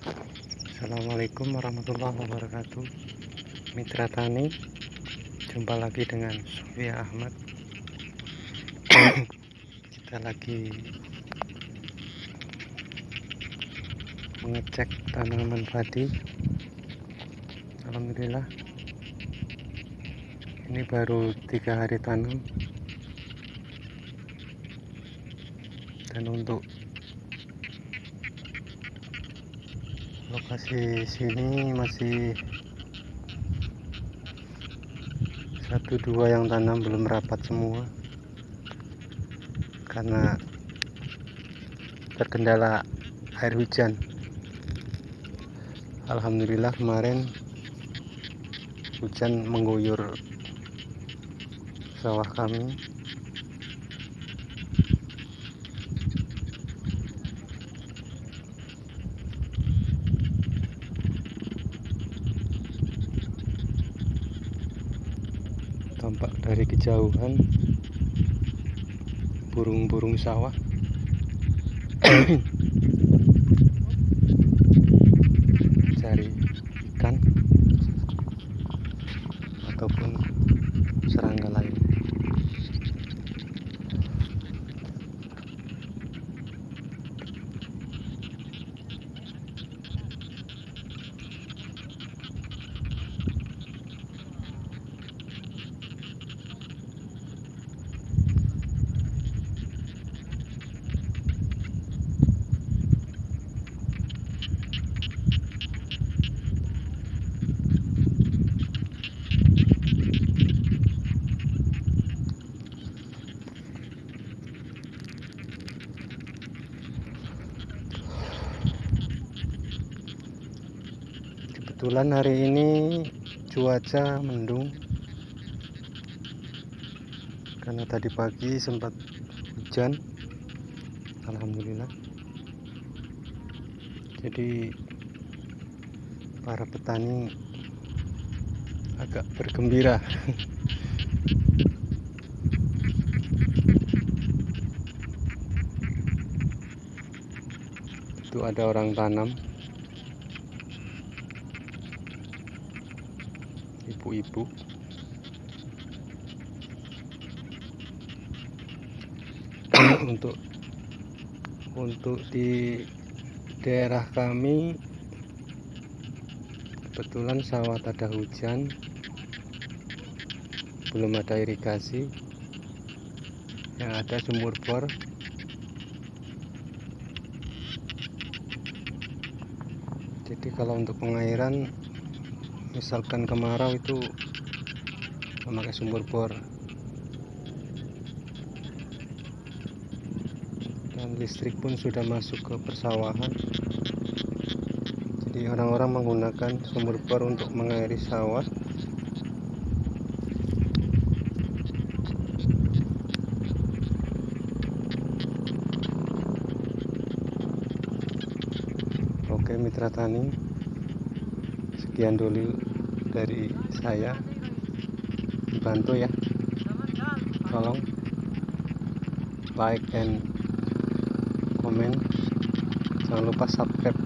Assalamualaikum warahmatullahi wabarakatuh. Mitra Tani Jumpa lagi dengan Sofia Ahmad. Kita lagi Mengecek tanaman padi. Alhamdulillah Ini baru tiga hari tanam. Dan untuk lokasi sini masih satu dua yang tanam belum rapat semua. Karena terkendala air hujan. Alhamdulillah kemarin hujan mengguyur sawah kami tampak dari kejauhan. Burung-burung sawah. Cari ikan. Ataupun kebetulan hari ini cuaca mendung. Karena tadi pagi sempat hujan. Alhamdulillah. Jadi para petani agak bergembira. Itu ada orang tanam ibu-ibu. Untuk untuk di daerah kami kebetulan sawah ada hujan. Belum ada irigasi. Yang ada sumur bor. Jadi kalau untuk pengairan misalkan kemarau itu memakai sumur bor. Dan listrik pun sudah masuk ke persawahan. Jadi orang-orang menggunakan sumur bor untuk mengairi sawah. Oke mitra tani sekian dulu dari saya. Dibantu ya. Tolong like and comment. Jangan lupa subscribe